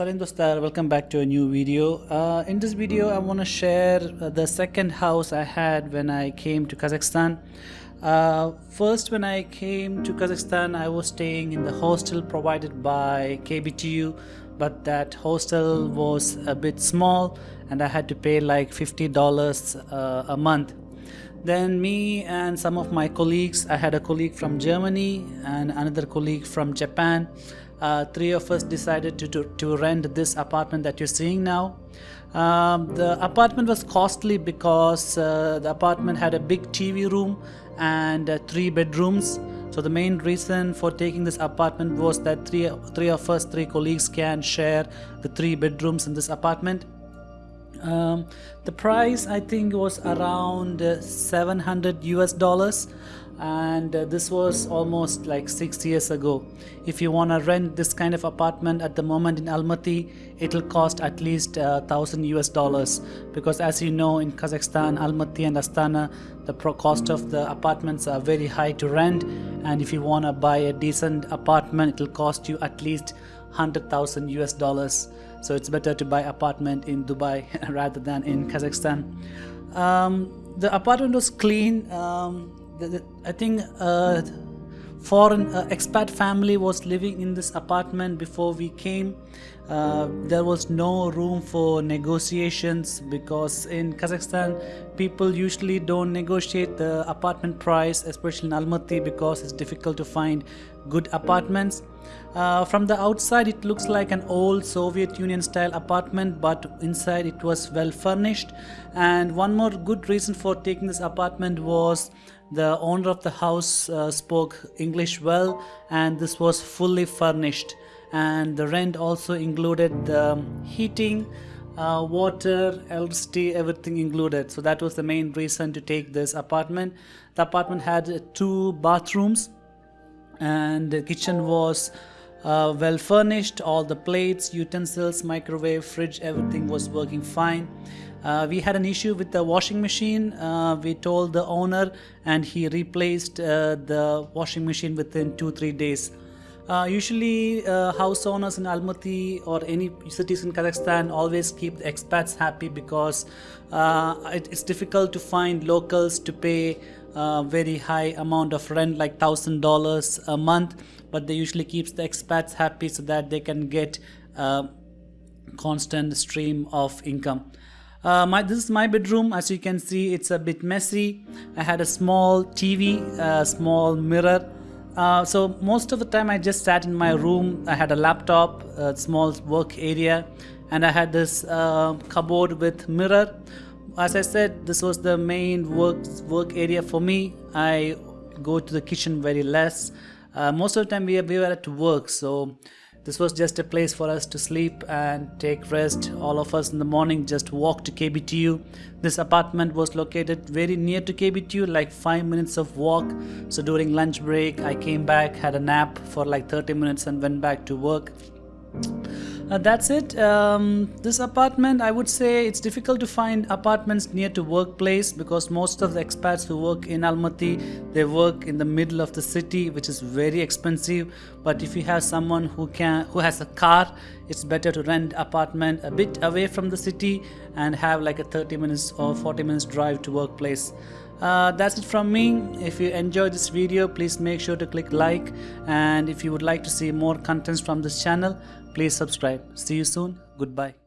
Salim Dostar, welcome back to a new video. Uh, in this video, I want to share uh, the second house I had when I came to Kazakhstan. Uh, first, when I came to Kazakhstan, I was staying in the hostel provided by KBTU, but that hostel was a bit small and I had to pay like $50 uh, a month. Then me and some of my colleagues, I had a colleague from Germany and another colleague from Japan uh, three of us decided to, to, to, rent this apartment that you're seeing now. Um, the apartment was costly because uh, the apartment had a big TV room and uh, three bedrooms. So the main reason for taking this apartment was that three, three of us, three colleagues can share the three bedrooms in this apartment. Um, the price I think was around uh, 700 US dollars and uh, this was almost like six years ago. If you want to rent this kind of apartment at the moment in Almaty it'll cost at least uh, thousand US dollars because as you know in Kazakhstan Almaty and Astana the pro cost of the apartments are very high to rent and if you want to buy a decent apartment it'll cost you at least 100,000 US dollars. So it's better to buy apartment in Dubai rather than in Kazakhstan. Um, the apartment was clean. Um, I think uh, foreign uh, expat family was living in this apartment before we came. Uh, there was no room for negotiations because in Kazakhstan people usually don't negotiate the apartment price especially in Almaty because it's difficult to find good apartments. Uh, from the outside it looks like an old Soviet Union style apartment but inside it was well furnished and one more good reason for taking this apartment was the owner of the house uh, spoke English well and this was fully furnished. And the rent also included the heating uh, water electricity everything included. So that was the main reason to take this apartment. The apartment had two bathrooms and the kitchen was uh, well furnished all the plates utensils microwave fridge everything was working fine. Uh, we had an issue with the washing machine. Uh, we told the owner and he replaced uh, the washing machine within two three days uh, usually uh, house owners in Almaty or any cities in Kazakhstan always keep the expats happy because uh, it, it's difficult to find locals to pay a very high amount of rent like thousand dollars a month. But they usually keeps the expats happy so that they can get a constant stream of income. Uh, my, this is my bedroom. As you can see it's a bit messy. I had a small TV a small mirror uh, so most of the time I just sat in my room. I had a laptop a small work area and I had this uh, cupboard with mirror. As I said this was the main work work area for me. I go to the kitchen very less. Uh, most of the time we, we were at work so this was just a place for us to sleep and take rest. All of us in the morning just walked to KBTU. This apartment was located very near to KBTU, like 5 minutes of walk. So during lunch break, I came back, had a nap for like 30 minutes and went back to work. Uh, that's it. Um, this apartment, I would say it's difficult to find apartments near to workplace because most of the expats who work in Almaty, they work in the middle of the city, which is very expensive. But if you have someone who can, who has a car, it's better to rent apartment a bit away from the city and have like a 30 minutes or 40 minutes drive to workplace. Uh, that's it from me. If you enjoyed this video please make sure to click like. And if you would like to see more contents from this channel please subscribe. See you soon. Goodbye